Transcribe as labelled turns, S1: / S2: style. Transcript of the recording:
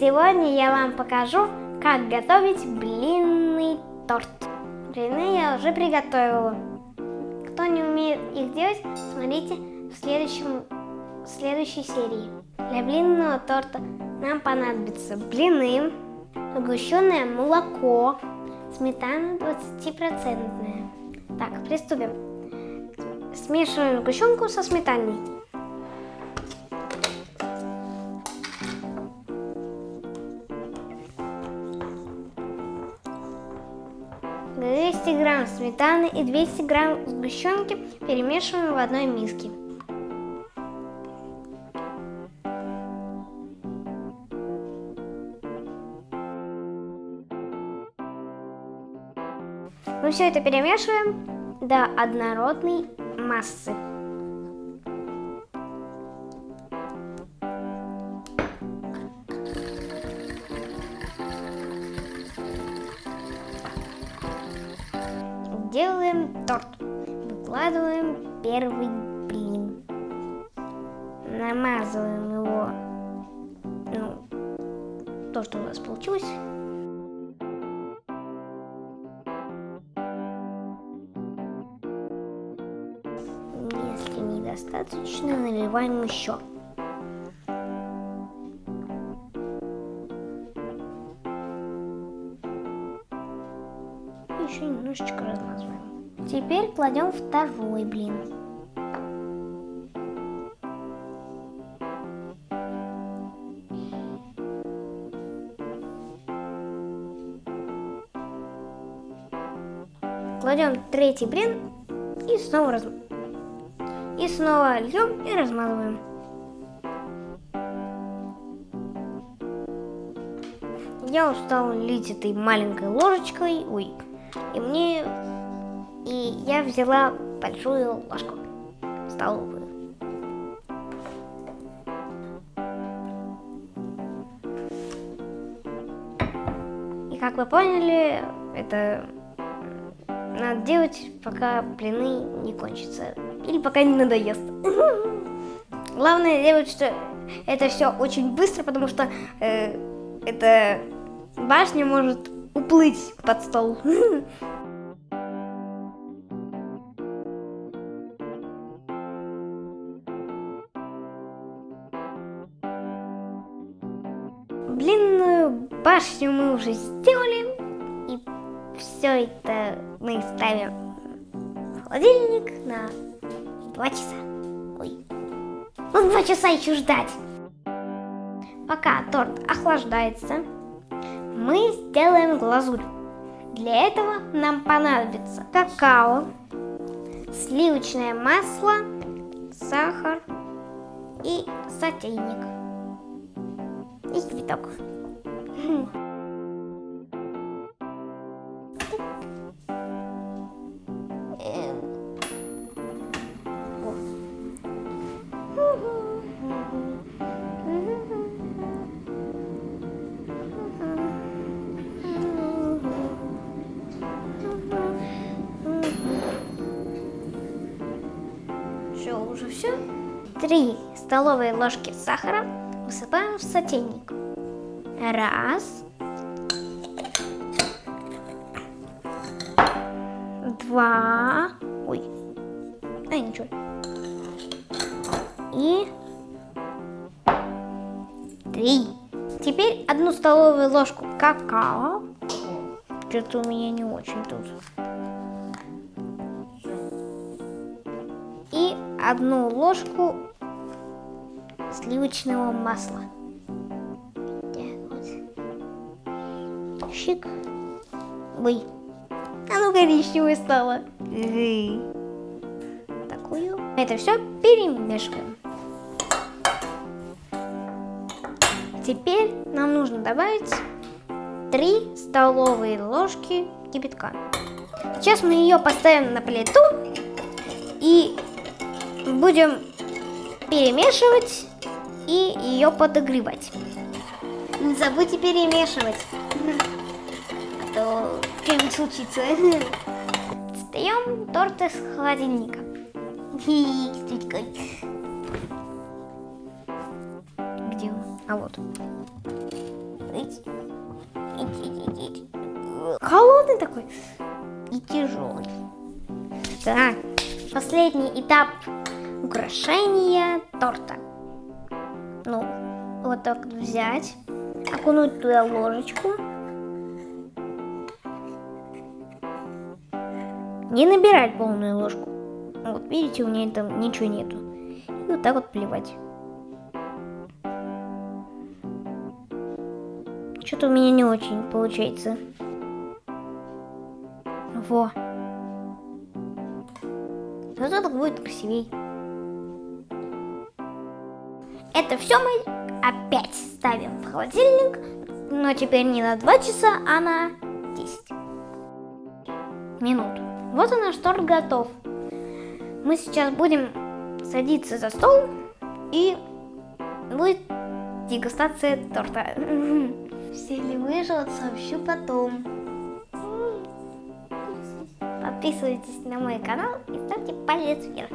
S1: Сегодня я вам покажу, как готовить блинный торт. Блины я уже приготовила. Кто не умеет их делать, смотрите в, следующем, в следующей серии. Для блинного торта нам понадобится блины, сгущенное молоко, сметана 20%. Так, приступим. Смешиваем сгущенку со сметаной. Грамм сметаны и 200 грамм сгущенки перемешиваем в одной миске. Мы все это перемешиваем до однородной массы. Делаем торт. Выкладываем первый блин. Намазываем его, ну, то, что у нас получилось. Если недостаточно, наливаем еще. Теперь кладем второй блин. Кладем третий блин и снова раз... и снова льем и размазываем. Я устал лить этой маленькой ложечкой. Ой, и мне... И я взяла большую ложку столовую. И как вы поняли, это надо делать, пока блины не кончатся. Или пока не надоест. Главное делать, что это все очень быстро, потому что э, эта башня может уплыть под стол. Длинную башню мы уже сделали. И все это мы ставим в холодильник на два часа. Ой. Ну, два часа еще ждать. Пока торт охлаждается, мы сделаем глазурь. Для этого нам понадобится какао, сливочное масло, сахар и сотейник. И цветок. уже все. Три столовые ложки сахара высыпаем в сотейник. Раз. Два. Ой. А, ничего. И три. Теперь одну столовую ложку какао. Что-то у меня не очень тут. одну ложку сливочного масла. Так вот. Щик. Ой. Оно коричневое стало. Такую. Это все перемешиваем. Теперь нам нужно добавить 3 столовые ложки кипятка. Сейчас мы ее поставим на плиту и будем перемешивать и ее подогревать. Не забудьте перемешивать, а то что-нибудь случится. Достаем торт из холодильника. Где он? А вот. Холодный такой и тяжелый. Так, последний этап украшения торта. Ну, вот так взять, окунуть туда ложечку. Не набирать полную ложку. Вот видите, у меня там ничего нету. И вот так вот плевать. Что-то у меня не очень получается. Во. Зато так будет красивей. Это все мы опять ставим в холодильник, но теперь не на 2 часа, а на 10 минут. Вот и наш торт готов. Мы сейчас будем садиться за стол и будет дегустация торта. Все ли выживут, сообщу потом. Подписывайтесь на мой канал и ставьте палец вверх.